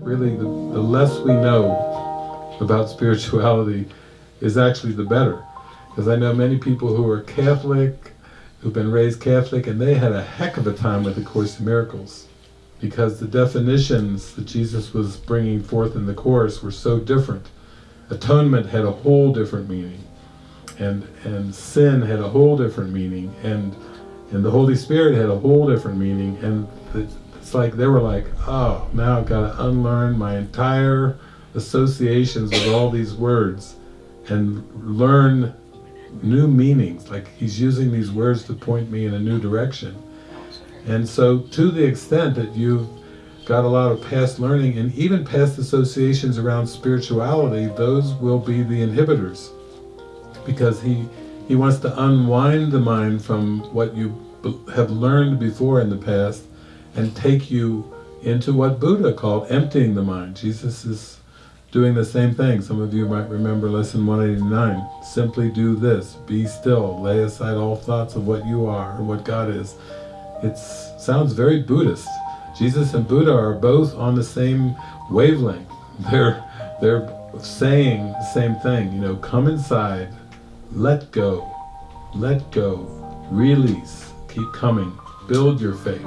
really the, the less we know about spirituality is actually the better. Because I know many people who are Catholic, who've been raised Catholic, and they had a heck of a time with the Course in Miracles. Because the definitions that Jesus was bringing forth in the Course were so different. Atonement had a whole different meaning. And, and sin had a whole different meaning. And, and the Holy Spirit had a whole different meaning. And it's like they were like, oh, now I've got to unlearn my entire associations with all these words and learn new meanings. Like he's using these words to point me in a new direction. And so to the extent that you've got a lot of past learning and even past associations around spirituality, those will be the inhibitors. Because he, he wants to unwind the mind from what you have learned before in the past and take you into what Buddha called emptying the mind. Jesus is doing the same thing. Some of you might remember lesson 189. Simply do this, be still, lay aside all thoughts of what you are or what God is. It sounds very Buddhist. Jesus and Buddha are both on the same wavelength. They're, they're saying the same thing, you know, come inside, let go, let go, release, keep coming, build your faith.